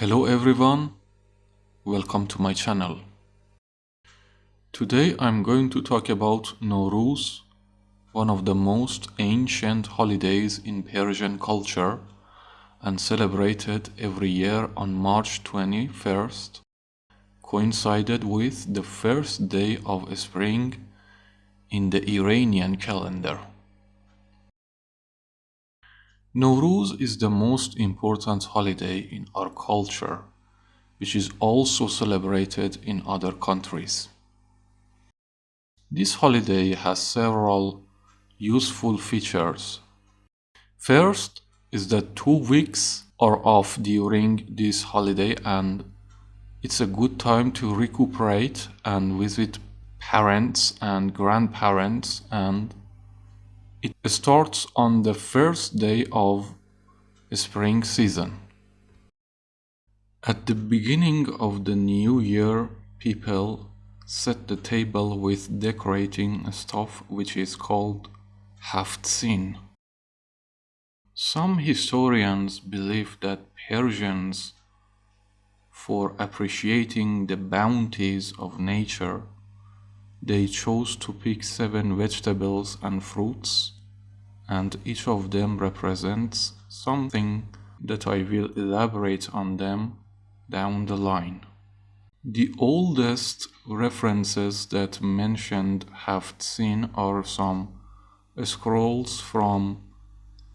Hello everyone, welcome to my channel. Today I'm going to talk about Nowruz, one of the most ancient holidays in Persian culture and celebrated every year on March 21st, coincided with the first day of spring in the Iranian calendar. Nowruz is the most important holiday in our culture, which is also celebrated in other countries. This holiday has several useful features. First is that two weeks are off during this holiday and it's a good time to recuperate and visit parents and grandparents and it starts on the first day of spring season. At the beginning of the new year, people set the table with decorating stuff which is called haftzin. Some historians believe that Persians, for appreciating the bounties of nature, they chose to pick seven vegetables and fruits, and each of them represents something that I will elaborate on them down the line. The oldest references that mentioned Haftzin are some scrolls from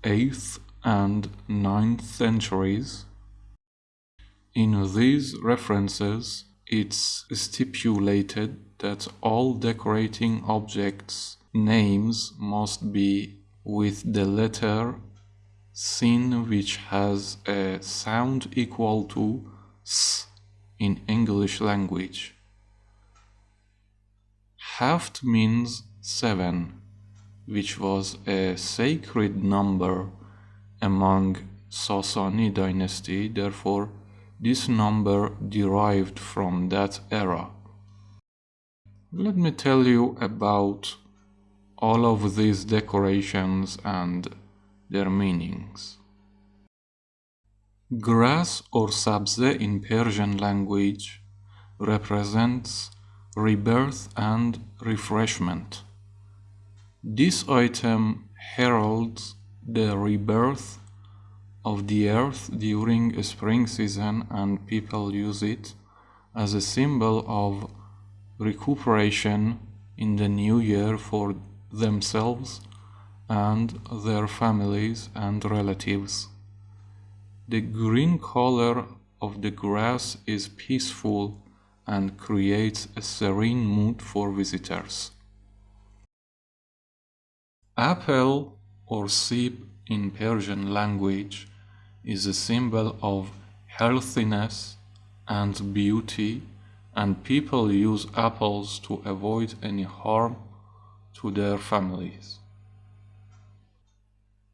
8th and 9th centuries. In these references, it's stipulated that all decorating objects names must be with the letter sin which has a sound equal to s in English language. Haft means seven, which was a sacred number among Sasani dynasty, therefore this number derived from that era. Let me tell you about all of these decorations and their meanings. Grass or sabze in Persian language represents rebirth and refreshment. This item heralds the rebirth of the earth during a spring season and people use it as a symbol of recuperation in the new year for themselves and their families and relatives. The green color of the grass is peaceful and creates a serene mood for visitors. Apple or sib in Persian language is a symbol of healthiness and beauty and people use apples to avoid any harm to their families.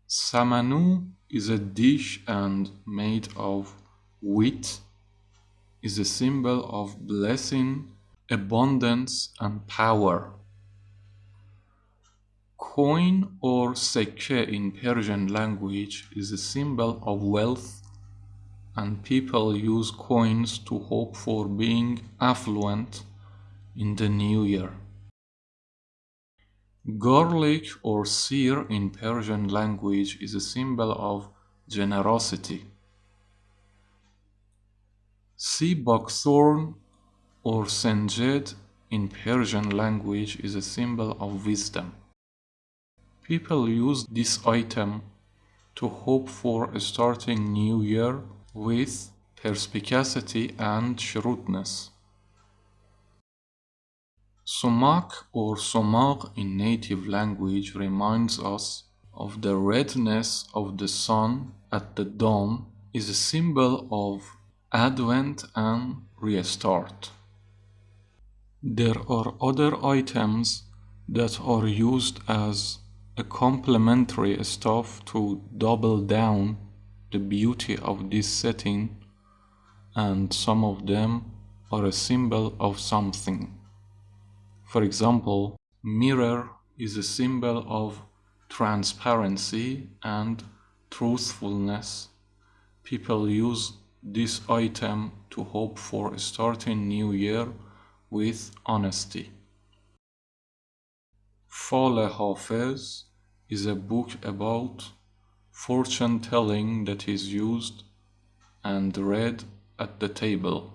Samanu is a dish and made of wheat is a symbol of blessing, abundance and power. Coin or sekke in Persian language is a symbol of wealth and people use coins to hope for being affluent in the new year. Garlic or seer in Persian language is a symbol of generosity. Sea buckthorn or senjed in Persian language is a symbol of wisdom. People use this item to hope for a starting new year with perspicacity and shrewdness. Sumak or Somaq in native language reminds us of the redness of the sun at the dawn is a symbol of advent and restart. There are other items that are used as a complementary stuff to double down the beauty of this setting and some of them are a symbol of something. For example, mirror is a symbol of transparency and truthfulness. People use this item to hope for a starting new year with honesty. Fale Hafiz is a book about fortune telling that is used and read at the table.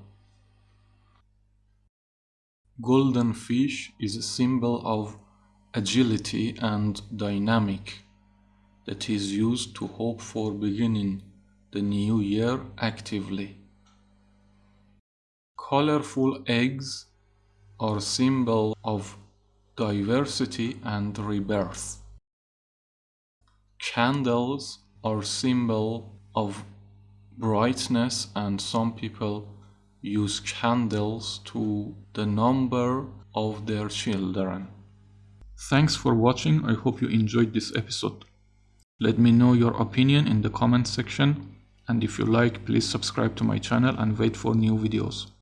Golden fish is a symbol of agility and dynamic that is used to hope for beginning the new year actively. Colorful eggs are symbol of diversity and rebirth. Candles are symbol of brightness and some people use candles to the number of their children. Thanks for watching. I hope you enjoyed this episode. Let me know your opinion in the comment section and if you like please subscribe to my channel and wait for new videos.